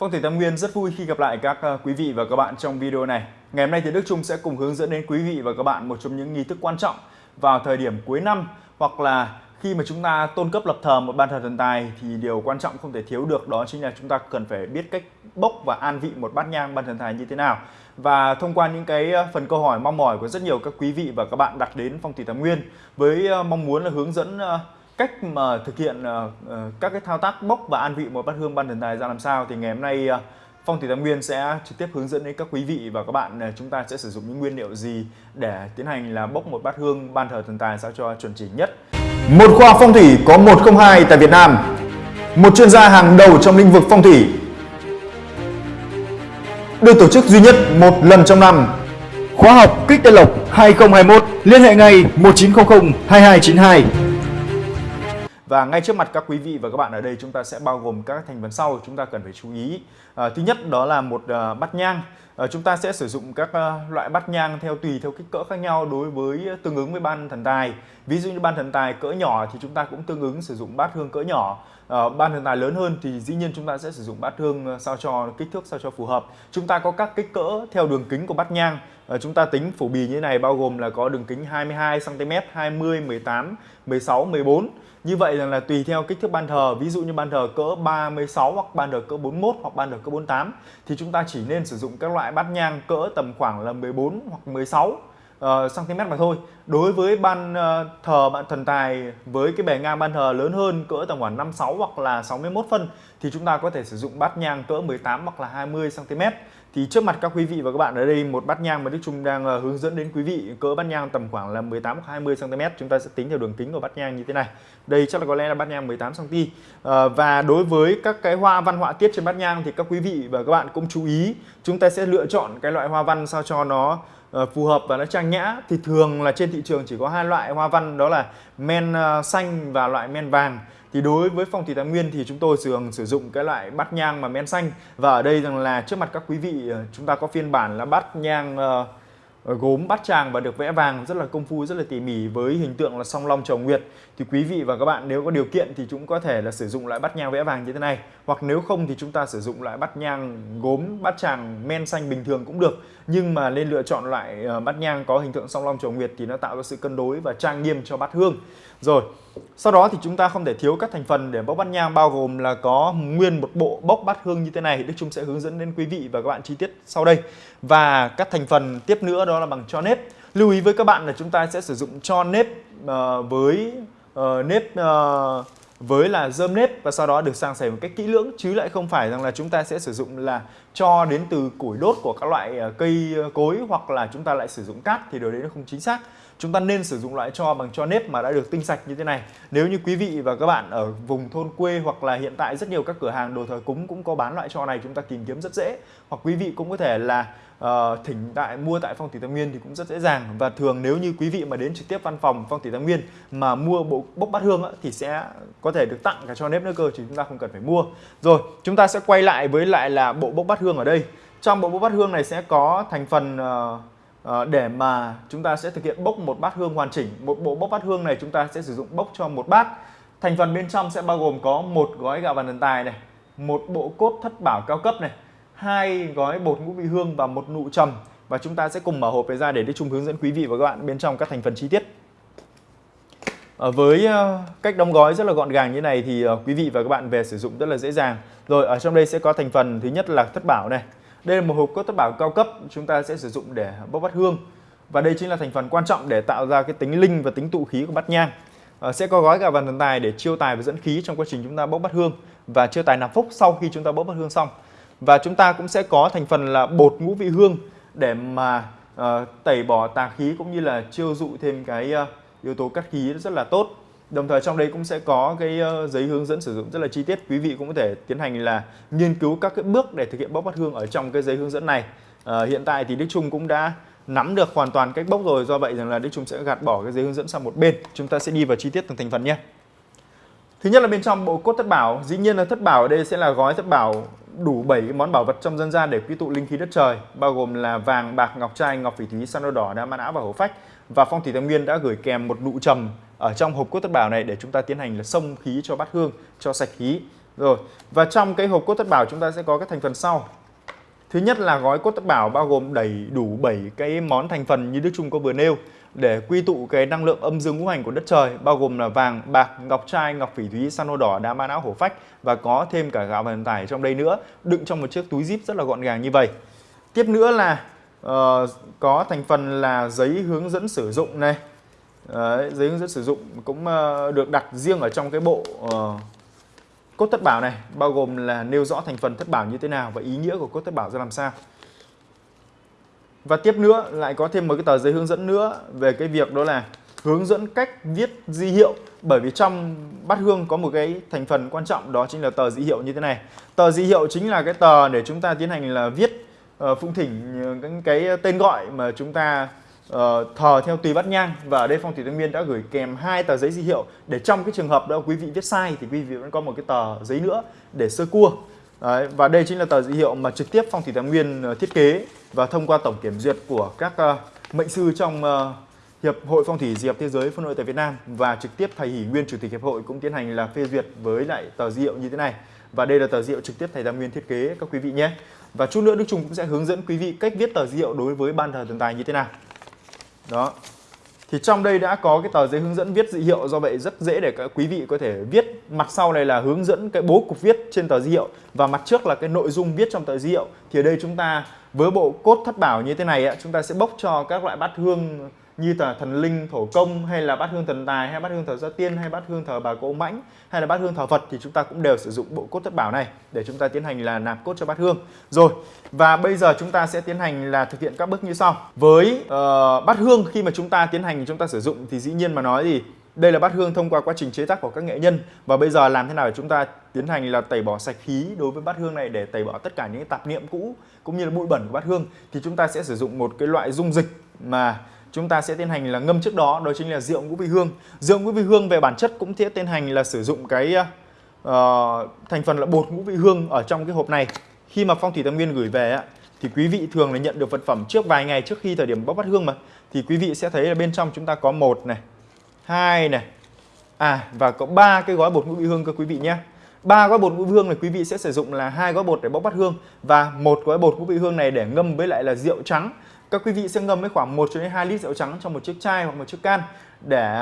Vâng, Phong thủy Tam Nguyên rất vui khi gặp lại các ờ, quý vị và các bạn trong video này. Ngày hôm nay thì Đức Trung sẽ cùng hướng dẫn đến quý vị và các bạn một trong những nghi thức quan trọng vào thời điểm cuối năm, hoặc là khi mà chúng ta tôn cấp lập thờ một ban thờ thần tài thì điều quan trọng không thể thiếu được đó chính là chúng ta cần phải biết cách bốc và an vị một bát nhang, ban thần tài như thế nào. Và thông qua những cái ờ, phần câu hỏi, mong mỏi của rất nhiều các quý vị và các bạn đặt đến Phong thủy Tam Nguyên với ờ, mong muốn là hướng dẫn cách mà thực hiện uh, các cái thao tác bốc và an vị một bát hương ban thần tài ra làm sao thì ngày hôm nay uh, Phong thủy Tam Nguyên sẽ trực tiếp hướng dẫn đến các quý vị và các bạn chúng ta sẽ sử dụng những nguyên liệu gì để tiến hành là bốc một bát hương ban thờ thần tài sao cho chuẩn chỉnh nhất. Một khoa phong thủy có 102 tại Việt Nam. Một chuyên gia hàng đầu trong lĩnh vực phong thủy. Được tổ chức duy nhất một lần trong năm. Khóa học Kích Tây Lộc 2021 liên hệ ngay 1900 2292. Và ngay trước mặt các quý vị và các bạn ở đây chúng ta sẽ bao gồm các thành phần sau chúng ta cần phải chú ý. À, thứ nhất đó là một à, bát nhang. À, chúng ta sẽ sử dụng các à, loại bát nhang theo tùy theo kích cỡ khác nhau đối với tương ứng với ban thần tài. Ví dụ như ban thần tài cỡ nhỏ thì chúng ta cũng tương ứng sử dụng bát hương cỡ nhỏ. À, ban thần tài lớn hơn thì dĩ nhiên chúng ta sẽ sử dụng bát hương à, sao cho kích thước sao cho phù hợp. Chúng ta có các kích cỡ theo đường kính của bát nhang. À, chúng ta tính phổ bì như thế này bao gồm là có đường kính 22 cm, 20, 18, 16, 14 như vậy rằng là tùy theo kích thước ban thờ, ví dụ như ban thờ cỡ 36 hoặc ban thờ cỡ 41 hoặc ban thờ cỡ 48 thì chúng ta chỉ nên sử dụng các loại bát nhang cỡ tầm khoảng là 14 hoặc 16 Ờ, uh, cm mà thôi. Đối với ban uh, thờ bạn thần tài với cái bề ngang ban thờ lớn hơn cỡ tầm khoảng 56 hoặc là 61 phân thì chúng ta có thể sử dụng bát nhang cỡ 18 hoặc là 20 cm thì trước mặt các quý vị và các bạn ở đây một bát nhang mà Đức Trung đang uh, hướng dẫn đến quý vị cỡ bát nhang tầm khoảng là 18 hoặc 20 cm chúng ta sẽ tính theo đường kính của bát nhang như thế này. Đây chắc là có lẽ là bát nhang 18 cm uh, và đối với các cái hoa văn họa tiết trên bát nhang thì các quý vị và các bạn cũng chú ý chúng ta sẽ lựa chọn cái loại hoa văn sao cho nó Ờ, phù hợp và nó trang nhã thì thường là trên thị trường chỉ có hai loại hoa văn đó là men ờ, xanh và loại men vàng. Thì đối với phong thủy tam nguyên thì chúng tôi thường sử dụng cái loại bát nhang mà men xanh. Và ở đây rằng là trước mặt các quý vị ờ, chúng ta có phiên bản là bát nhang uh, Ờ, gốm bát tràng và được vẽ vàng rất là công phu, rất là tỉ mỉ với hình tượng là song long chầu nguyệt. Thì quý vị và các bạn nếu có điều kiện thì chúng có thể là sử dụng loại bát nhang vẽ vàng như thế này. Hoặc nếu không thì chúng ta sử dụng loại bát nhang gốm bát tràng men xanh bình thường cũng được. Nhưng mà nên lựa chọn loại ờ, bát nhang có hình tượng song long chầu nguyệt thì nó tạo ra sự cân đối và trang nghiêm cho bát hương. Rồi sau đó thì chúng ta không thể thiếu các thành phần để bốc bát nhang bao gồm là có nguyên một bộ bốc bát hương như thế này. Đức Trung sẽ hướng dẫn đến quý vị và các bạn chi tiết sau đây. Và các thành phần tiếp nữa đó là bằng cho nếp. Lưu ý với các bạn là chúng ta sẽ sử dụng cho nếp uh, với uh, nếp uh, với là dơm nếp và sau đó được sang sẻ một cách kỹ lưỡng chứ lại không phải rằng là chúng ta sẽ sử dụng là cho đến từ củi đốt của các loại cây cối hoặc là chúng ta lại sử dụng cát thì điều đấy nó không chính xác chúng ta nên sử dụng loại cho bằng cho nếp mà đã được tinh sạch như thế này. Nếu như quý vị và các bạn ở vùng thôn quê hoặc là hiện tại rất nhiều các cửa hàng đồ thờ cúng cũng có bán loại cho này chúng ta tìm kiếm rất dễ. Hoặc quý vị cũng có thể là uh, thỉnh tại mua tại phong thủy tam nguyên thì cũng rất dễ dàng. Và thường nếu như quý vị mà đến trực tiếp văn phòng phong thủy tam nguyên mà mua bộ bốc bát hương á, thì sẽ có thể được tặng cả cho nếp nữa cơ chứ chúng ta không cần phải mua. Rồi chúng ta sẽ quay lại với lại là bộ bốc bát hương ở đây. Trong bộ bốc bát hương này sẽ có thành phần uh, Ờ, để mà chúng ta sẽ thực hiện bốc một bát hương hoàn chỉnh, một bộ bốc bát hương này chúng ta sẽ sử dụng bốc cho một bát. Thành phần bên trong sẽ bao gồm có một gói gạo vàng thần tài này, một bộ cốt thất bảo cao cấp này, hai gói bột ngũ vị hương và một nụ trầm. Và chúng ta sẽ cùng mở hộp này ra để đi chung hướng dẫn quý vị và các bạn bên trong các thành phần chi tiết. Ở với ờ, cách đóng gói rất là gọn gàng như này thì quý vị và các bạn về sử dụng rất là dễ dàng. Rồi, ở trong đây sẽ có thành phần thứ nhất là thất bảo này đây là một hộp cốt thất bảo cao cấp chúng ta sẽ sử dụng để bốc bát hương và đây chính là thành phần quan trọng để tạo ra cái tính linh và tính tụ khí của bát nhang. À, sẽ có gói cả vàng thần tài để chiêu tài và dẫn khí trong quá trình chúng ta bốc bát hương và chiêu tài nạp phúc sau khi chúng ta bốc bát hương xong. Và chúng ta cũng sẽ có thành phần là bột ngũ vị hương để mà uh, tẩy bỏ tà khí cũng như là chiêu dụ thêm cái uh, yếu tố cắt khí rất là tốt Đồng thời trong đây cũng sẽ có cái ờ, giấy hướng dẫn sử dụng rất là chi tiết. Quý vị cũng có thể tiến hành là nghiên cứu các cái bước để thực hiện bốc bát hương ở trong cái giấy hướng dẫn này. À, hiện tại thì Đức Trung cũng đã nắm được hoàn toàn cách bốc rồi. Do vậy rằng là Đức Trung sẽ gạt bỏ cái giấy hướng dẫn sang một bên. Chúng ta sẽ đi vào chi tiết từng thành phần nhé. Thứ nhất là bên trong bộ cốt thất bảo. Dĩ nhiên là thất bảo ở đây sẽ là gói thất bảo đủ 7 món bảo vật trong dân gian để quy tụ linh khí đất trời, bao gồm là vàng, bạc, ngọc trai, ngọc phỉ thúy, san đỏ, đá mã và hổ phách. Và phong thủy tam nguyên đã gửi kèm một nụ trầm ở trong hộp cốt tất bảo này để chúng ta tiến hành là xông khí cho bát hương cho sạch khí Rồi, và trong cái hộp cốt tất bảo chúng ta sẽ có các thành phần sau. Thứ nhất là gói cốt tất bảo bao gồm đầy đủ 7 cái món thành phần như Đức Trung có vừa nêu để quy tụ cái năng lượng âm dương ngũ hành của đất trời bao gồm là vàng, bạc, ngọc trai, ngọc phỉ thúy, san hô đỏ, đá ma não hổ phách và có thêm cả gạo vận tải trong đây nữa, đựng trong một chiếc túi zip rất là gọn gàng như vậy. Tiếp nữa là uh, có thành phần là giấy hướng dẫn sử dụng này. Đấy, giấy hướng dẫn sử dụng cũng ờ, được đặt riêng ở trong cái bộ uh, cốt thất bảo này, bao gồm là nêu rõ thành phần thất bảo như thế nào và ý nghĩa của cốt thất bảo ra làm sao. Và tiếp nữa lại có thêm một cái tờ giấy hướng dẫn nữa về cái việc đó là hướng dẫn cách viết di hiệu bởi vì trong bát hương có một cái thành phần quan trọng đó chính là tờ di hiệu như thế này. Tờ di hiệu chính là cái tờ để chúng ta tiến hành là viết uh, phụng thỉnh cái tên gọi mà chúng ta Ờ, uh, thờ theo tùy bát nhang và ở đây phong thủy tương nguyên đã gửi kèm hai tờ giấy di hiệu để trong cái trường hợp đó quý vị viết sai thì quý vị vẫn có một cái tờ giấy nữa để sơ cua Đấy, và đây chính là tờ di hiệu mà trực tiếp phong thủy tài nguyên ờ, thiết kế và thông qua tổng kiểm duyệt của các uh, mệnh sư trong uh, Hiệp hội Phong thủy Diệp Thế giới phân hội tại Việt Nam và trực tiếp thầy Hỷ Nguyên chủ tịch hiệp hội cũng tiến hành là phê duyệt với lại tờ di hiệu như thế này. Và đây là tờ di hiệu trực tiếp thầy Tam Nguyên thiết kế các quý vị nhé. Và chút nữa Đức Trung cũng sẽ hướng dẫn quý vị cách viết tờ di hiệu đối với ban thờ thần tài như thế nào. Đó. Thì trong đây đã có cái tờ giấy hướng dẫn viết dị hiệu do vậy rất dễ để các quý vị có thể viết. Mặt sau này là hướng dẫn cái bố cục viết trên tờ di hiệu và mặt trước là cái nội dung viết trong tờ di hiệu. Thì ở đây chúng ta với bộ cốt thất bảo như thế này chúng ta sẽ bốc cho các loại bát hương như là thần linh thổ công hay là bát hương thần tài hay bát hương thờ gia tiên hay bát hương thờ bà cỗ mãnh hay là bát hương thờ Phật thì chúng ta cũng đều sử dụng bộ cốt thất bảo này để chúng ta tiến hành là nạp cốt cho bát hương. Rồi và bây giờ chúng ta sẽ tiến hành là thực hiện các bước như sau. Với uh, bát hương khi mà chúng ta tiến hành chúng ta sử dụng thì dĩ nhiên mà nói gì đây là bát hương thông qua quá trình chế tác của các nghệ nhân và bây giờ làm thế nào để chúng ta tiến hành là tẩy bỏ sạch khí đối với bát hương này để tẩy bỏ tất cả những tạp niệm cũ cũng như là bụi bẩn của bát hương thì chúng ta sẽ sử dụng một cái loại dung dịch mà chúng ta sẽ tiến hành là ngâm trước đó đó chính là rượu ngũ vị hương. Rượu ngũ vị hương về bản chất cũng sẽ tiến hành là sử dụng cái uh, thành phần là bột ngũ vị hương ở trong cái hộp này. Khi mà phong thủy tam nguyên gửi về á, thì quý vị thường là nhận được vật phẩm trước vài ngày trước khi thời điểm bóc bát hương mà. Thì quý vị sẽ thấy là bên trong chúng ta có một này hai này à và có ba cái gói bột ngũ vị hương cơ quý vị nhé. Ba gói bột ngũ vị hương này quý vị sẽ sử dụng là hai gói bột để bóc bát hương và một gói bột ngũ vị hương này để ngâm với lại là rượu trắng các quý vị sẽ ngâm với khoảng 1 cho đến 2 lít rượu trắng trong một chiếc chai hoặc một chiếc can để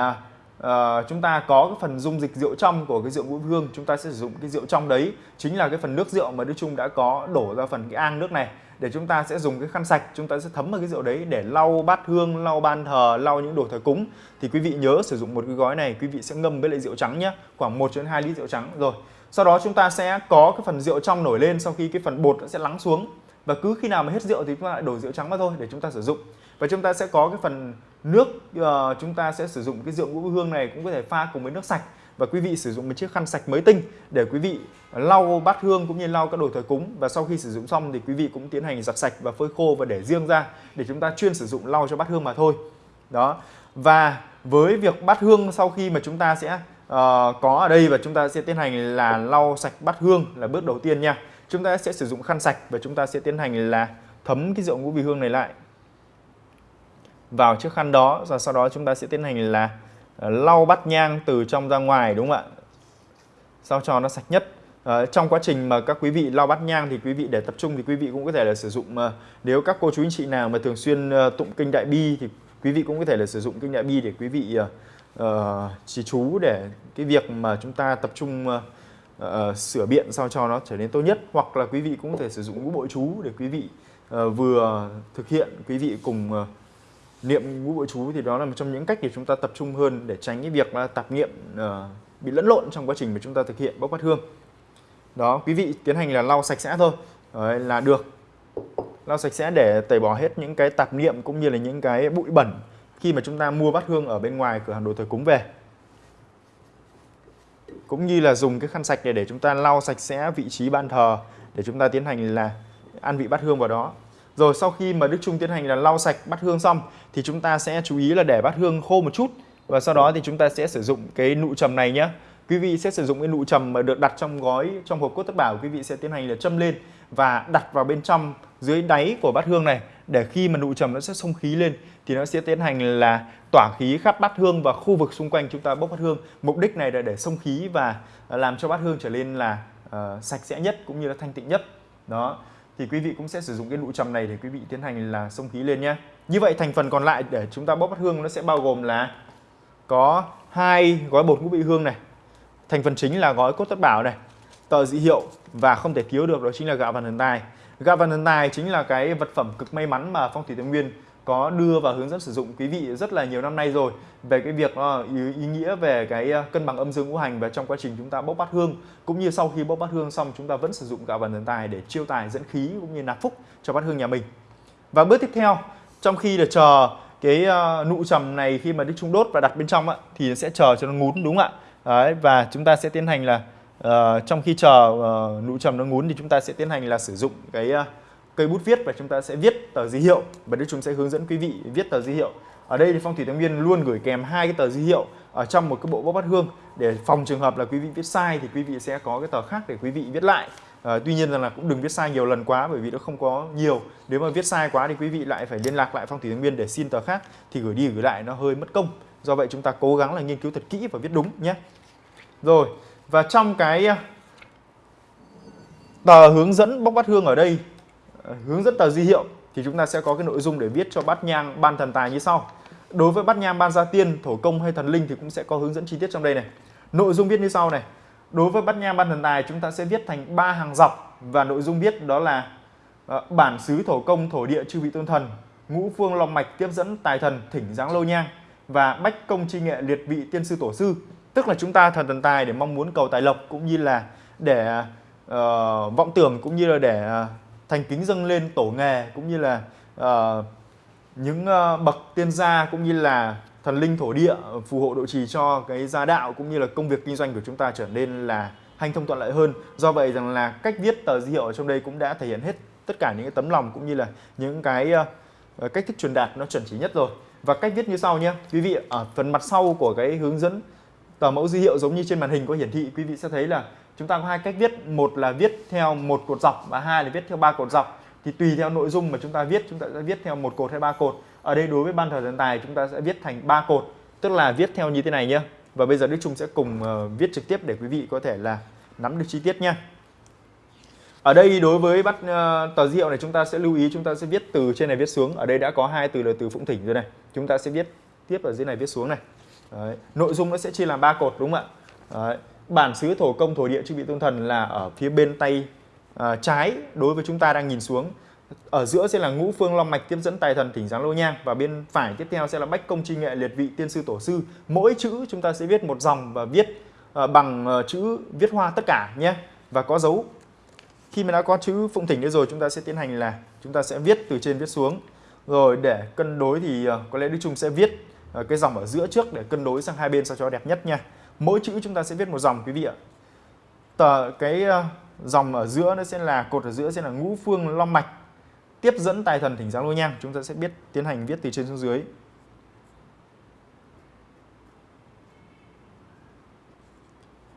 uh, chúng ta có cái phần dung dịch rượu trong của cái rượu ngũ hương. Chúng ta sẽ sử dụng cái rượu trong đấy chính là cái phần nước rượu mà Đức Trung đã có đổ ra phần cái ang nước này để chúng ta sẽ dùng cái khăn sạch. Chúng ta sẽ thấm vào cái rượu đấy để lau bát hương lau ban thờ lau những đồ thờ cúng. Thì quý vị nhớ sử dụng một cái gói này quý vị sẽ ngâm với lại rượu trắng nhé khoảng 1 đến 2 lít rượu trắng. Rồi sau đó chúng ta sẽ có cái phần rượu trong nổi lên sau khi cái phần bột nó sẽ lắng xuống và cứ khi nào mà hết rượu thì chúng ta lại đổ rượu trắng vào thôi để chúng ta sử dụng. Và chúng ta sẽ có cái phần nước uh, chúng ta sẽ sử dụng cái rượu ngũ hương này cũng có thể pha cùng với nước sạch. Và quý vị sử dụng một chiếc khăn sạch mới tinh để quý vị lau bát hương cũng như lau các đồ thờ cúng. Và sau khi sử dụng xong thì quý vị cũng tiến hành giặt sạch và phơi khô và để riêng ra để chúng ta chuyên sử dụng lau cho bát hương mà thôi. Đó. Và với việc bát hương sau khi mà chúng ta sẽ uh, có ở đây và chúng ta sẽ tiến hành là lau sạch bát hương là bước đầu tiên nha chúng ta sẽ sử dụng khăn sạch và chúng ta sẽ tiến hành là thấm cái rượu ngũ vị hương này lại vào chiếc khăn đó và sau đó chúng ta sẽ tiến hành là ờ, lau bát nhang từ trong ra ngoài đúng không ạ? Sao cho nó sạch nhất. À, trong quá trình mà các quý vị lau bát nhang thì quý vị để tập trung thì quý vị cũng có thể là sử dụng uh, nếu các cô chú anh chị nào mà thường xuyên tụng kinh đại bi thì quý vị cũng có thể là sử dụng kinh đại bi để quý vị uh, uh, trì chú để cái việc mà chúng ta tập trung uh, uh, sửa biện sao cho nó trở nên tốt nhất. Hoặc là quý vị cũng có thể sử dụng ngũ bội chú để quý vị uh, vừa thực hiện quý vị cùng uh, niệm ngũ bội chú thì đó là một trong những cách để chúng ta tập trung hơn để tránh cái việc là tạp niệm uh, bị lẫn lộn trong quá trình mà chúng ta thực hiện bốc bát hương. Đó quý vị tiến hành là lau sạch sẽ thôi. Đấy, là được. Lau sạch sẽ để tẩy bỏ hết những cái tạp niệm cũng như là những cái bụi bẩn khi mà chúng ta mua bát hương ở bên ngoài cửa hàng đồ thờ cúng về cũng như là dùng cái khăn sạch để để chúng ta lau sạch sẽ vị trí ban thờ, để chúng ta tiến hành là ăn vị bát hương vào đó. Rồi sau khi mà Đức Trung tiến hành là lau sạch bát hương xong, thì chúng ta sẽ chú ý là để bát hương khô một chút và sau đó thì chúng ta sẽ sử dụng cái nụ trầm này nhé. Quý vị sẽ sử dụng cái nụ trầm mà được đặt trong gói, trong hộp cốt tất bảo, quý vị sẽ tiến hành là châm lên và đặt vào bên trong dưới đáy của bát hương này để khi mà nụ trầm nó sẽ xông khí lên thì nó sẽ tiến hành là tỏa khí khắp bát hương và khu vực xung quanh chúng ta bốc bát hương. Mục đích này là để xông khí và làm cho bát hương trở nên là uh, sạch sẽ nhất cũng như là thanh tịnh nhất. Đó thì quý vị cũng sẽ sử dụng cái nụ trầm này để quý vị tiến hành là xông khí lên nhé. Như vậy thành phần còn lại để chúng ta bốc bát hương nó sẽ bao gồm là có hai gói bột ngũ vị hương này thành phần chính là gói cốt tất bảo này tờ dị hiệu và không thể thiếu được đó chính là gạo vằn thần tài gạo vàng tài chính là cái vật phẩm cực may mắn mà phong thủy tây nguyên có đưa và hướng dẫn sử dụng quý vị rất là nhiều năm nay rồi. Về cái việc ờ, ý, ý nghĩa về cái ờ, cân bằng âm dương ngũ hành và trong quá trình chúng ta bốc bát hương cũng như sau khi bốc bát hương xong chúng ta vẫn sử dụng gạo vàng thần tài để chiêu tài dẫn khí cũng như nạp phúc cho bát hương nhà mình. Và bước tiếp theo trong khi là chờ cái ờ, nụ trầm này khi mà đi trung đốt và đặt bên trong thì sẽ chờ cho nó ngún đúng không ạ? Đấy, và chúng ta sẽ tiến hành là uh, trong khi chờ uh, nụ trầm nó ngún thì chúng ta sẽ tiến hành là sử dụng cái uh, cây bút viết và chúng ta sẽ viết tờ di hiệu và đây chúng sẽ hướng dẫn quý vị viết tờ di hiệu. Ở đây thì phong thủy tông viên luôn gửi kèm hai cái tờ di hiệu ở trong một cái bộ bóc bát hương để phòng trường hợp là quý vị viết sai thì quý vị sẽ có cái tờ khác để quý vị viết lại. À, tuy nhiên rằng là cũng đừng viết sai nhiều lần quá bởi vì nó không có nhiều. Nếu mà viết sai quá thì quý vị lại phải liên lạc lại phong thủy tông viên để xin tờ khác thì gửi đi gửi lại nó hơi mất công. Do vậy chúng ta cố gắng là nghiên cứu thật kỹ và viết đúng nhé. Rồi và trong cái à, tờ hướng dẫn bóc bát hương ở đây à, hướng dẫn tờ di hiệu thì chúng ta sẽ có cái nội dung để viết cho bát nhang ban thần tài như sau. Đối với bát nhang ban gia tiên, thổ công hay thần linh thì cũng sẽ có hướng dẫn chi tiết trong đây này. Nội dung viết như sau này. Đối với bát nhang ban thần tài chúng ta sẽ viết thành ba hàng dọc và nội dung viết đó là à, bản xứ thổ công thổ địa chư vị tôn thần, ngũ phương long mạch tiếp dẫn tài thần thỉnh giáng lô nhang và bách công chi nghệ liệt vị tiên sư tổ sư. Tức là chúng ta thần thần tài để mong muốn cầu tài lộc cũng như là để uh, vọng tưởng cũng như là để uh, thành kính dâng lên tổ nghề cũng như là uh, những uh, bậc tiên gia cũng như là thần linh thổ địa phù hộ độ trì cho cái gia đạo cũng như là công việc kinh doanh của chúng ta trở nên là hành thông thuận lợi hơn. Do vậy rằng là cách viết tờ di hiệu ở trong đây cũng đã thể hiện hết tất cả những cái tấm lòng cũng như là những cái uh, cách thức truyền đạt nó chuẩn chỉ nhất rồi. Và cách viết như sau nhé. Quý vị ở phần mặt sau của cái hướng dẫn tờ mẫu di hiệu giống như trên màn hình có hiển thị quý vị sẽ thấy là chúng ta có hai cách viết. Một là viết theo một cột dọc và hai là viết theo ba cột dọc. Thì tùy theo nội dung mà chúng ta viết chúng ta sẽ viết theo một cột hay ba cột. Ở đây đối với ban thờ thần tài chúng ta sẽ viết thành ba cột tức là viết theo như thế này nhé và bây giờ Đức Trung sẽ cùng uh, viết trực tiếp để quý vị có thể là nắm được chi tiết nhé ở đây đối với bắt uh, tờ hiệu này chúng ta sẽ lưu ý chúng ta sẽ viết từ trên này viết xuống. Ở đây đã có hai từ là từ phụng thỉnh rồi này. Chúng ta sẽ viết tiếp ở dưới này viết xuống này. Đấy. nội dung nó sẽ chia làm ba cột đúng không ạ? Đấy bản xứ thổ công thổ địa chư vị tôn thần là ở phía bên tay uh, trái đối với chúng ta đang nhìn xuống. Ở giữa sẽ là ngũ phương long mạch tiếp dẫn tài thần thỉnh giáng lô nhang và bên phải tiếp theo sẽ là bách công chi nghệ liệt vị tiên sư tổ sư. Mỗi chữ chúng ta sẽ viết một dòng và viết uh, bằng uh, chữ viết hoa tất cả nhé và có dấu. Khi mà đã có chữ phụng thỉnh đấy rồi chúng ta sẽ tiến hành là chúng ta sẽ viết từ trên viết xuống. Rồi để cân đối thì uh, có lẽ đức trung sẽ viết. Ờ, cái dòng ở giữa trước để cân đối sang hai bên sao cho đẹp nhất nha. Mỗi chữ chúng ta sẽ viết một dòng, quý vị ạ. Tờ, cái ờ, dòng ở giữa nó sẽ là, cột ở giữa sẽ là ngũ phương long mạch. Tiếp dẫn tài thần thỉnh giáng lôi nhang, chúng ta sẽ biết, tiến hành viết từ trên xuống dưới.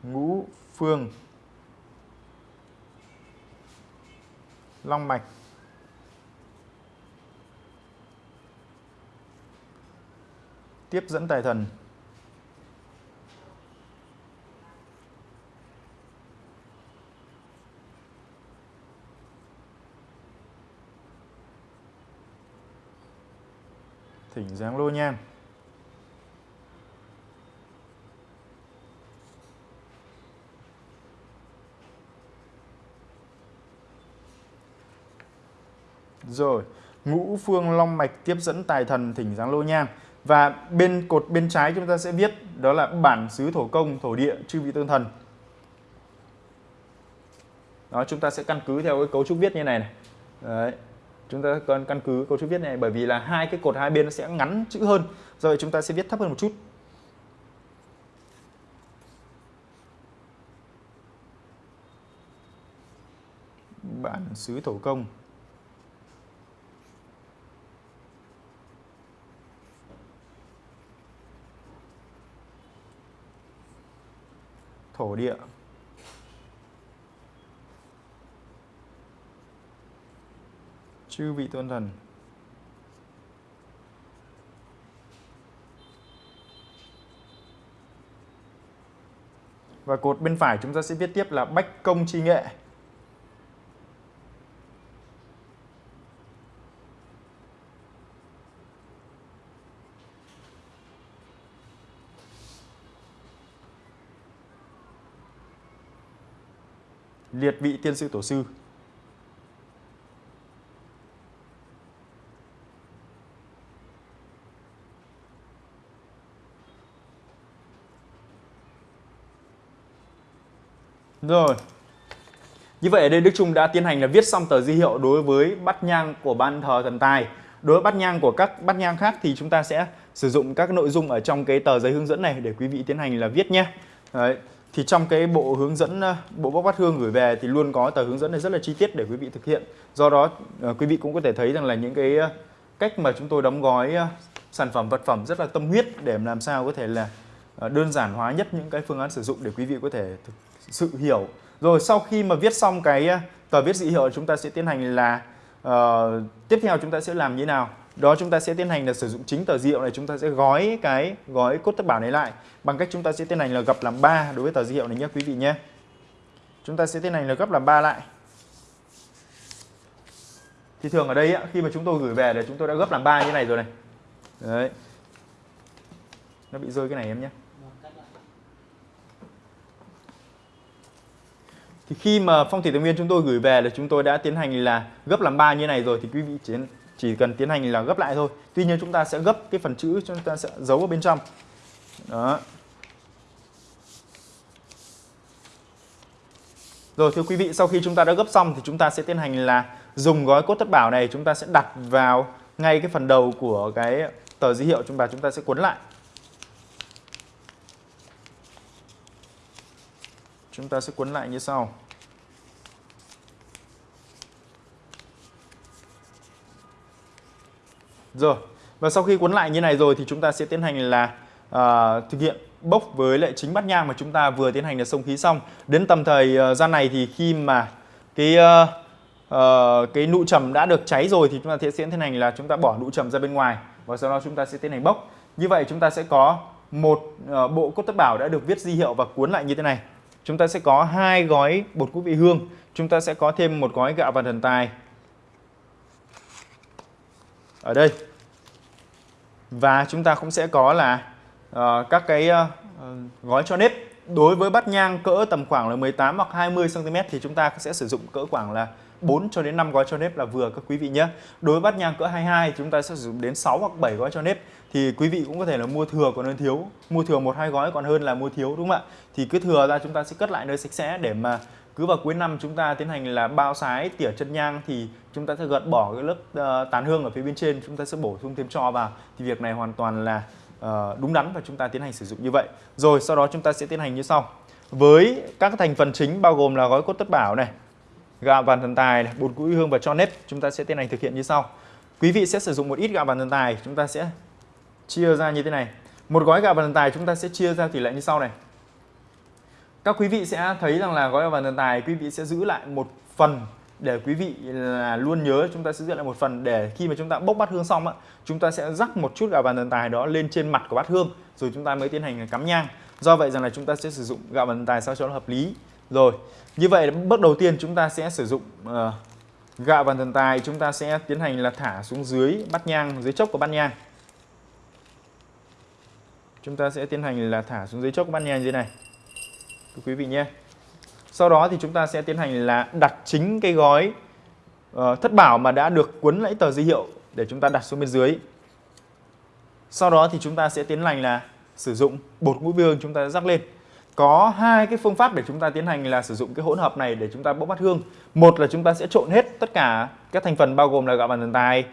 Ngũ phương long mạch. Tiếp dẫn tài thần. Thỉnh dáng lô nham Rồi, ngũ phương long mạch tiếp dẫn tài thần thỉnh dáng lô nham và bên cột bên trái chúng ta sẽ viết đó là bản xứ thổ công, thổ địa, chư vị tương thần. Đó, chúng ta sẽ căn cứ theo cái cấu trúc viết như này này. Đấy chúng ta cần căn cứ cấu trúc viết này bởi vì là hai cái cột hai bên nó sẽ ngắn chữ hơn do vậy chúng ta sẽ viết thấp hơn một chút bản xứ thổ công thổ địa chư vị tôn thần và cột bên phải chúng ta sẽ viết tiếp là Bách Công Chi Nghệ. Liệt vị tiên sư tổ sư Rồi. Như vậy, ở đây Đức Trung đã tiến hành là viết xong tờ di hiệu đối với bát nhang của ban thờ thần tài. Đối với bát nhang của các bát nhang khác thì chúng ta sẽ sử dụng các nội dung ở trong cái tờ giấy hướng dẫn này để quý vị tiến hành là viết nhé. Đấy. Thì trong cái bộ hướng dẫn ờ, bộ bóc bát hương gửi về thì luôn có tờ hướng dẫn này rất là chi tiết để quý vị thực hiện. Do đó ờ, quý vị cũng có thể thấy rằng là những cái ờ, cách mà chúng tôi đóng gói sản phẩm vật phẩm rất là tâm huyết để làm sao có thể là đơn giản hóa nhất những cái phương án sử dụng để quý vị có thể thực sự hiểu rồi sau khi mà viết xong cái tờ viết dị hiệu chúng ta sẽ tiến hành là uh, tiếp theo chúng ta sẽ làm như thế nào đó chúng ta sẽ tiến hành là sử dụng chính tờ diệu này chúng ta sẽ gói cái gói cốt thất bảo này lại. Bằng cách chúng ta sẽ tiến hành là gập làm 3 đối với tờ diệu này nhé quý vị nhé. Chúng ta sẽ tiến hành là gấp làm 3 lại. Thì thường ở đây khi mà chúng tôi gửi về là chúng tôi đã gấp làm 3 như này rồi này. Đấy. Nó bị rơi cái này em nhé. Thì khi mà phong thủy tài nguyên chúng tôi gửi về là chúng tôi đã tiến hành là gấp làm ba như này rồi thì quý vị chỉ, chỉ cần tiến hành là gấp lại thôi tuy nhiên chúng ta sẽ gấp cái phần chữ chúng ta sẽ giấu ở bên trong đó Rồi thưa quý vị, sau khi chúng ta đã gấp xong thì chúng ta sẽ tiến hành là dùng gói cốt thất bảo này chúng ta sẽ đặt vào ngay cái phần đầu của cái tờ dữ hiệu chúng ta chúng ta sẽ cuốn lại. Chúng ta sẽ cuốn lại như sau. Rồi, và sau khi cuốn lại như này rồi thì chúng ta sẽ tiến hành là uh, thực hiện bốc với lại chính bát nhang mà chúng ta vừa tiến hành là xông khí xong. Đến tầm thời uh, gian này thì khi mà cái uh, uh, cái nụ trầm đã được cháy rồi thì chúng ta sẽ tiến hành là chúng ta bỏ nụ trầm ra bên ngoài và sau đó chúng ta sẽ tiến hành bốc. Như vậy chúng ta sẽ có một uh, bộ cốt tất bảo đã được viết di hiệu và cuốn lại như thế này. Chúng ta sẽ có hai gói bột ngũ vị hương, chúng ta sẽ có thêm một gói gạo và thần tài ở đây và chúng ta cũng sẽ có là uh, các cái uh, gói cho nếp đối với bát nhang cỡ tầm khoảng là 18 hoặc 20 cm thì chúng ta sẽ sử dụng cỡ khoảng là 4 cho đến 5 gói cho nếp là vừa các quý vị nhé. Đối với bát nhang cỡ 22 chúng ta sẽ sử dụng đến 6 hoặc 7 gói cho nếp thì quý vị cũng có thể là mua thừa còn hơn thiếu, mua thừa một hai gói còn hơn là mua thiếu đúng không ạ? Thì cứ thừa ra chúng ta sẽ cất lại nơi sạch sẽ để mà cứ vào cuối năm chúng ta tiến hành là bao sái tỉa chân nhang thì chúng ta sẽ gợt bỏ cái lớp ờ, uh, tàn hương ở phía bên trên chúng ta sẽ bổ sung thêm cho vào. Thì việc này hoàn toàn là uh, đúng đắn và chúng ta tiến hành sử dụng như vậy. Rồi sau đó chúng ta sẽ tiến hành như sau. Với các thành phần chính bao gồm là gói cốt tất bảo này gạo vàng thần tài này, bột củi hương và cho nếp chúng ta sẽ tiến hành thực hiện như sau. Quý vị sẽ sử dụng một ít gạo vàng thần tài chúng ta sẽ chia ra như thế này. Một gói gạo vàng thần tài chúng ta sẽ chia ra tỷ lệ như sau này các quý vị sẽ thấy rằng là gói vàng thần tài quý vị sẽ giữ lại một phần để quý vị là luôn nhớ chúng ta sẽ giữ lại một phần để khi mà chúng ta bốc bát hương xong á chúng ta sẽ rắc một chút gạo vàng thần tài đó lên trên mặt của bát hương rồi chúng ta mới tiến hành cắm nhang. Do vậy rằng là chúng ta sẽ sử dụng gạo vàng thần tài sao cho nó hợp lý. Rồi như vậy bước đầu tiên chúng ta sẽ sử dụng ờ, uh, gạo vàng thần tài chúng ta sẽ tiến hành là thả xuống dưới bát nhang dưới chốc của bát nhang. Chúng ta sẽ tiến hành là thả xuống dưới chốc của bát nhang như thế này quý vị nhé. Sau đó thì chúng ta sẽ tiến hành là đặt chính cái gói uh, thất bảo mà đã được cuốn lấy tờ di hiệu để chúng ta đặt xuống bên dưới. Sau đó thì chúng ta sẽ tiến hành là sử dụng bột ngũ hương chúng ta rắc lên. Có hai cái phương pháp để chúng ta tiến hành là sử dụng cái hỗn hợp này để chúng ta bốc bát hương. Một là chúng ta sẽ trộn hết tất cả các thành phần bao gồm là gạo bàn thần tài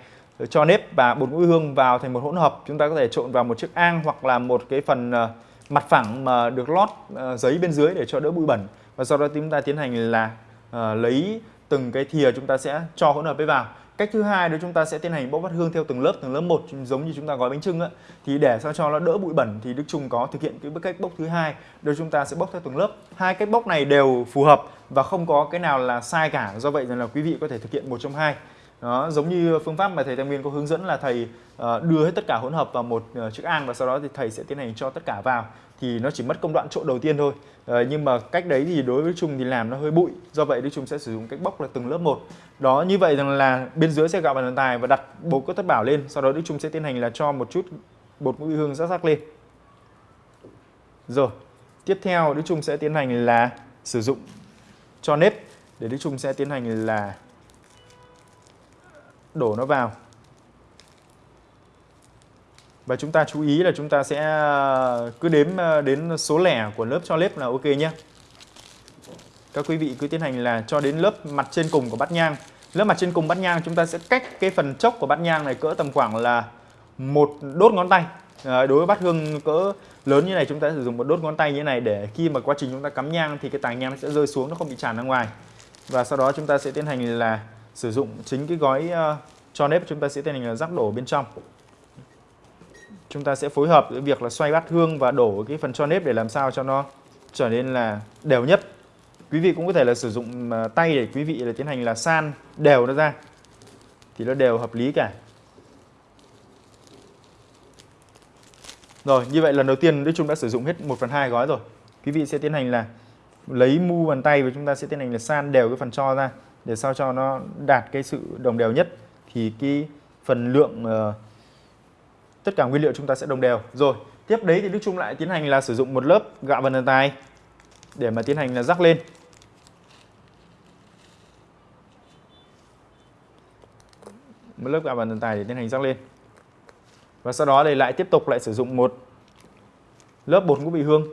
cho nếp và bột ngũ hương vào thành một hỗn hợp. Chúng ta có thể trộn vào một chiếc ang hoặc là một cái phần uh, mặt phẳng mà được lót uh, giấy bên dưới để cho đỡ bụi bẩn. Và sau đó chúng ta tiến hành là uh, lấy từng cái thìa chúng ta sẽ cho hỗn hợp ấy vào. Cách thứ hai đó chúng ta sẽ tiến hành bốc vắt hương theo từng lớp từng lớp một giống như chúng ta gói bánh trưng á. Thì để sao cho nó đỡ bụi bẩn thì Đức Trung có thực hiện cái bước cách bốc thứ hai. Đó chúng ta sẽ bốc theo từng lớp. Hai cách bốc này đều phù hợp và không có cái nào là sai cả. Do vậy rằng là quý vị có thể thực hiện một trong hai đó giống như phương pháp mà thầy Tam Nguyên có hướng dẫn là thầy uh, đưa hết tất cả hỗn hợp vào một uh, chiếc an và sau đó thì thầy sẽ tiến hành cho tất cả vào. Thì nó chỉ mất công đoạn trộn đầu tiên thôi. Uh, nhưng mà cách đấy thì đối với Trung thì làm nó hơi bụi. Do vậy Đức Trung sẽ sử dụng cách bóc là từng lớp một. Đó như vậy rằng là bên dưới sẽ gạo bàn tài và đặt bột cốt thất bảo lên. Sau đó Đức Trung sẽ tiến hành là cho một chút bột ngũ hương rắc rắc lên. Rồi tiếp theo Đức Trung sẽ tiến hành là sử dụng cho nếp. Để Đức Trung sẽ tiến hành là đổ nó vào. Và chúng ta chú ý là chúng ta sẽ ờ, cứ đếm ờ, đến số lẻ của lớp cho lớp là ok nhé. Các quý vị cứ tiến hành là cho đến lớp mặt trên cùng của bát nhang. Lớp mặt trên cùng bát nhang chúng ta sẽ cách cái phần chốc của bát nhang này cỡ tầm khoảng là một đốt ngón tay. À, đối với bát hương cỡ lớn như này chúng ta sử dụng một đốt ngón tay như này để khi mà quá trình chúng ta cắm nhang thì cái tàng nhang sẽ rơi xuống nó không bị tràn ra ngoài. Và sau đó chúng ta sẽ tiến hành là sử dụng chính cái gói uh, cho nếp chúng ta sẽ tiến hành là rắc đổ bên trong. Chúng ta sẽ phối hợp với việc là xoay bát hương và đổ cái phần cho nếp để làm sao cho nó trở nên là đều nhất. Quý vị cũng có thể là sử dụng uh, tay để quý vị là tiến hành là san đều nó ra thì nó đều hợp lý cả. Rồi, như vậy lần đầu tiên Đức Trung đã sử dụng hết 1 phần 2 gói rồi. Quý vị sẽ tiến hành là lấy mu bàn tay và chúng ta sẽ tiến hành là san đều cái phần cho ra để sao cho nó đạt cái sự đồng đều nhất thì cái phần lượng uh, tất cả nguyên liệu chúng ta sẽ đồng đều. Rồi, tiếp đấy thì Đức Trung lại tiến hành là sử dụng một lớp gạo vần tài để mà tiến hành là rắc lên. Một lớp gạo vần tài để tiến hành rắc lên. Và sau đó thì lại tiếp tục lại sử dụng một lớp bột ngũ vị hương.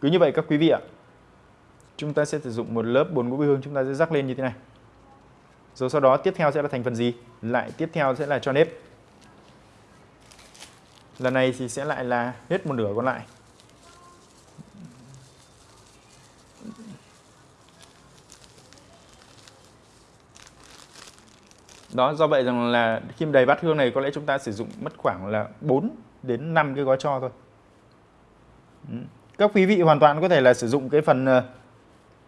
Cứ như vậy các quý vị ạ. Chúng ta sẽ sử dụng một lớp bột ngũ vị hương, chúng ta sẽ rắc lên như thế này. Rồi sau đó tiếp theo sẽ là thành phần gì? Lại tiếp theo sẽ là cho nếp. Lần này thì sẽ lại là hết một nửa còn lại. đó, do vậy rằng là khi đầy bát hương này có lẽ chúng ta sử dụng mất khoảng là 4 đến 5 cái gói cho thôi ừ. các quý vị hoàn toàn có thể là sử dụng cái phần ờ,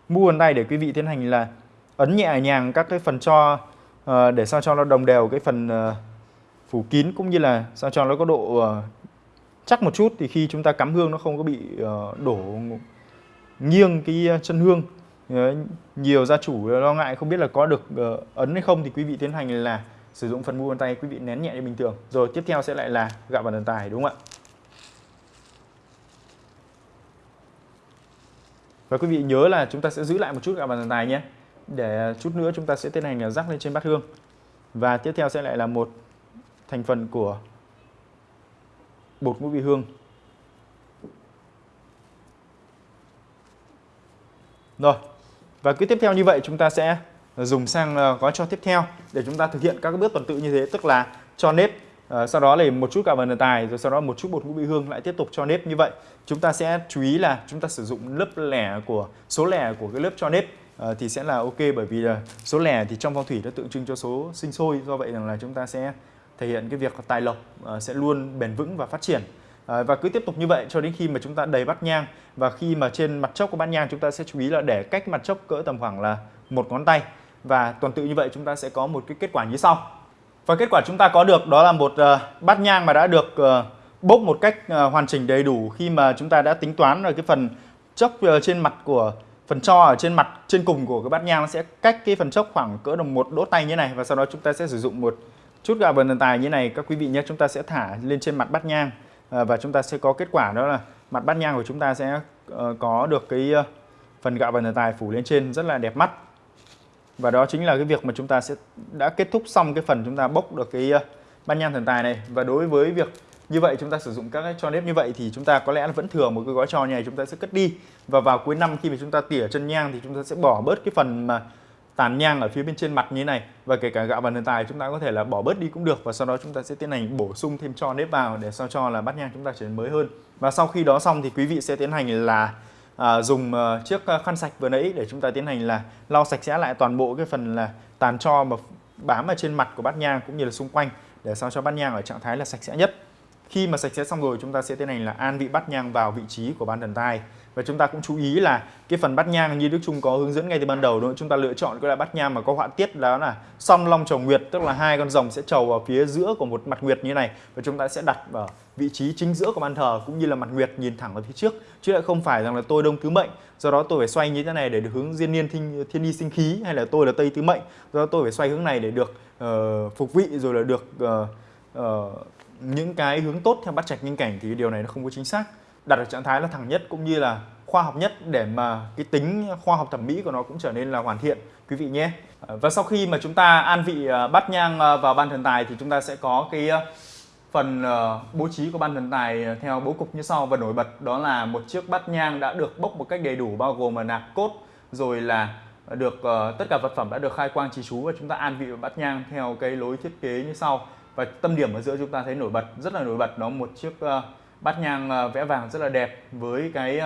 mu bàn tay để quý vị tiến hành là ấn nhẹ nhàng các cái phần cho uh, để sao cho nó đồng đều cái phần uh, phủ kín cũng như là sao cho nó có độ uh, chắc một chút. Thì khi chúng ta cắm hương nó không có bị uh, đổ nghiêng cái chân hương. Nhiều gia chủ lo ngại không biết là có được ấn hay không. Thì quý vị tiến hành là sử dụng phần mu bàn tay quý vị nén nhẹ như bình thường. Rồi tiếp theo sẽ lại là gạo bàn tài đúng không ạ? Và quý vị nhớ là chúng ta sẽ giữ lại một chút gạo bàn tài nhé. Để chút nữa chúng ta sẽ tiến hành là rắc lên trên bát hương. Và tiếp theo sẽ lại là một thành phần của bột ngũ vị hương. Rồi, và cứ tiếp theo như vậy chúng ta sẽ dùng sang à, gói cho tiếp theo để chúng ta thực hiện các bước tuần tự như thế, tức là cho nếp. Ờ, sau đó là một chút cà vần tài rồi sau đó một chút bột ngũ vị hương lại tiếp tục cho nếp. Như vậy chúng ta sẽ chú ý là chúng ta sử dụng lớp lẻ của số lẻ của cái lớp cho nếp à, thì sẽ là ok bởi vì là số lẻ thì trong phong thủy nó tượng trưng cho số sinh sôi do vậy rằng là chúng ta sẽ thể hiện cái việc tài lộc à, sẽ luôn bền vững và phát triển. À, và cứ tiếp tục như vậy cho đến khi mà chúng ta đầy bát nhang. Và khi mà trên mặt chốc của bát nhang chúng ta sẽ chú ý là để cách mặt chốc cỡ tầm khoảng là một ngón tay. Và tuần tự như vậy chúng ta sẽ có một cái kết quả như sau và kết quả chúng ta có được đó là một ờ, bát nhang mà đã được ờ, bốc một cách ờ, hoàn chỉnh đầy đủ khi mà chúng ta đã tính toán rồi cái phần chốc trên mặt của, phần cho ở trên mặt, trên cùng của cái bát nhang nó sẽ cách cái phần chốc khoảng cỡ đồng một đốt tay như này. Và sau đó chúng ta sẽ sử dụng một chút gạo vần tài như này. Các quý vị nhé, chúng ta sẽ thả lên trên mặt bát nhang và chúng ta sẽ có kết quả đó là mặt bát nhang của chúng ta sẽ có được cái phần gạo vần tài phủ lên trên rất là đẹp mắt và đó chính là cái việc mà chúng ta sẽ đã kết thúc xong cái phần chúng ta bốc được cái bát nhang thần tài này và đối với việc như vậy chúng ta sử dụng các cái cho nếp như vậy thì chúng ta có lẽ vẫn thừa một cái gói trò này chúng ta sẽ cất đi và vào cuối năm khi mà chúng ta tỉa chân nhang thì chúng ta sẽ bỏ bớt cái phần mà tàn nhang ở phía bên trên mặt như thế này và kể cả gạo và thần tài chúng ta có thể là bỏ bớt đi cũng được và sau đó chúng ta sẽ tiến hành bổ sung thêm cho nếp vào để sao cho là bát nhang chúng ta trở nên mới hơn và sau khi đó xong thì quý vị sẽ tiến hành là à, dùng uh, chiếc à, khăn sạch vừa nãy để chúng ta tiến hành là lau sạch sẽ lại toàn bộ cái phần là tàn cho mà bám ở trên mặt của bát nhang cũng như là xung quanh để sao cho bát nhang ở trạng thái là sạch sẽ nhất. Khi mà sạch sẽ xong rồi chúng ta sẽ tiến hành là an vị bát nhang vào vị trí của bàn thần tai và chúng ta cũng chú ý là cái phần bát nhang như Đức Trung có hướng dẫn ngay từ ban đầu đúng không? chúng ta lựa chọn cái loại bát nhang mà có họa tiết đó là song long chầu nguyệt tức là hai con rồng sẽ chầu vào phía giữa của một mặt nguyệt như này và chúng ta sẽ đặt ở vị trí chính giữa của ban thờ cũng như là mặt nguyệt nhìn thẳng vào phía trước. Chứ lại không phải rằng là tôi đông tứ mệnh do đó tôi phải xoay như thế này để được hướng diên niên thiên, thiên đi sinh khí hay là tôi là tây tứ mệnh. Do đó tôi phải xoay hướng này để được uh, phục vị rồi là được uh, uh, những cái hướng tốt theo bát trạch nhân cảnh thì điều này nó không có chính xác đặt ở trạng thái là thẳng nhất cũng như là khoa học nhất để mà cái tính khoa học thẩm mỹ của nó cũng trở nên là hoàn thiện, quý vị nhé. À, và sau khi mà chúng ta an vị à, bát nhang à, vào ban thần tài thì chúng ta sẽ có cái phần bố trí của ban thần tài theo bố cục như sau. Và nổi bật đó là một chiếc bát nhang đã được bốc một cách đầy đủ, bao gồm là nạc cốt, rồi là được tất cả vật phẩm đã được khai quang trì chú và chúng ta an vị vào bát nhang theo cái lối thiết kế như sau. Và tâm điểm ở giữa chúng ta thấy nổi bật, rất là nổi bật đó, một chiếc bát nhang ờ, vẽ vàng rất là đẹp với cái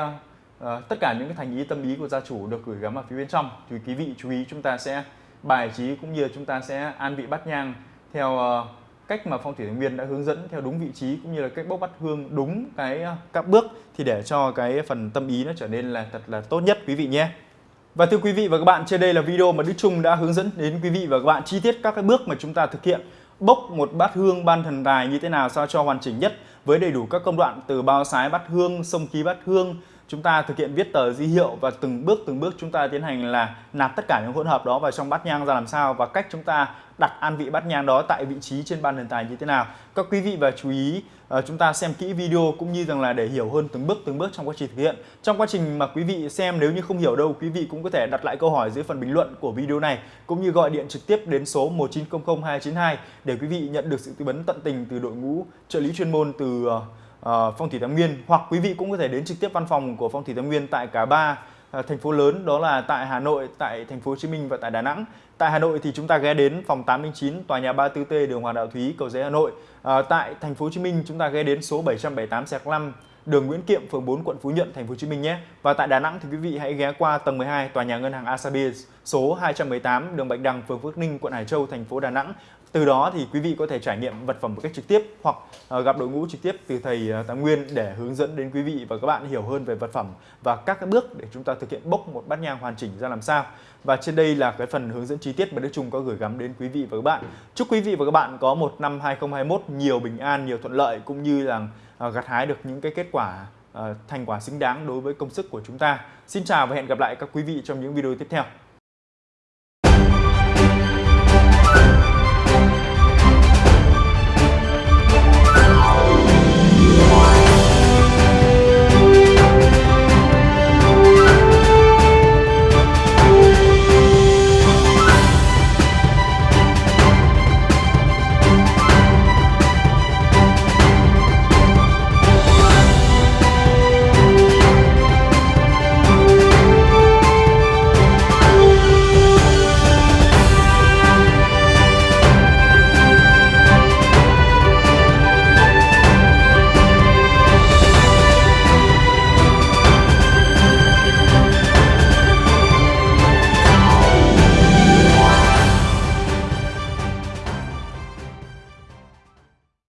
uh, tất cả những cái thành ý tâm ý của gia chủ được gửi gắm ở phía bên trong. Thì quý vị chú ý chúng ta sẽ bài trí cũng như chúng ta sẽ an vị bát nhang theo uh, cách mà phong thủy thành nguyên đã hướng dẫn theo đúng vị trí cũng như là cách bốc bắt hương đúng cái các bước thì để cho cái phần tâm ý nó trở nên là thật là tốt nhất quý vị nhé. Và thưa quý vị và các bạn, trên đây là video mà Đức Trung đã hướng dẫn đến quý vị và các bạn chi tiết các cái bước mà chúng ta thực hiện. Bốc một bát hương ban thần tài như thế nào sao cho hoàn chỉnh nhất? Với đầy đủ các công đoạn từ bao sái bát hương, sông khí bát hương, chúng ta thực hiện viết tờ di hiệu và từng bước từng bước chúng ta tiến hành là nạp tất cả những hỗn hợp đó vào trong bát nhang ra làm sao và cách chúng ta đặt an vị bát nhang đó tại vị trí trên ban thần tài như thế nào. Các quý vị và chú ý uh, chúng ta xem kỹ video cũng như rằng là để hiểu hơn từng bước từng bước trong quá trình thực hiện. Trong quá trình mà quý vị xem nếu như không hiểu đâu quý vị cũng có thể đặt lại câu hỏi dưới phần bình luận của video này cũng như gọi điện trực tiếp đến số 1900 292 để quý vị nhận được sự tư vấn tận tình từ đội ngũ trợ lý chuyên môn từ uh, uh, Phong thủy Tam Nguyên hoặc quý vị cũng có thể đến trực tiếp văn phòng của Phong thủy Tam Nguyên tại cả ba Ờ, thành phố lớn đó là tại Hà Nội, tại thành phố Hồ Chí Minh và tại Đà Nẵng. Tại Hà Nội thì chúng ta ghé đến phòng 809 tòa nhà 34T đường Hoàng Đạo Thúy, Cầu Giấy Hà Nội. À, tại thành phố Hồ Chí Minh chúng ta ghé đến số 778 5 đường Nguyễn Kiệm, phường 4, quận Phú Nhuận, thành phố Hồ Chí Minh nhé. Và tại Đà Nẵng thì quý vị hãy ghé qua tầng 12 tòa nhà ngân hàng Asabi số 218 đường Bạch Đằng, phường Phước Ninh, quận Hải Châu, thành phố Đà Nẵng. Từ đó thì quý vị có thể trải nghiệm vật phẩm một cách trực tiếp hoặc ờ, gặp đội ngũ trực tiếp từ thầy ờ, Tám Nguyên để hướng dẫn đến quý vị và các bạn hiểu hơn về vật phẩm và các cái bước để chúng ta thực hiện bốc một bát nhang hoàn chỉnh ra làm sao. Và trên đây là cái phần hướng dẫn chi tiết mà Đức Trung có gửi gắm đến quý vị và các bạn. Chúc quý vị và các bạn có một năm 2021 nhiều bình an, nhiều thuận lợi cũng như là ờ, gặt hái được những cái kết quả thành quả xứng đáng đối với công sức của chúng ta. Xin chào và hẹn gặp lại các quý vị trong những video tiếp theo.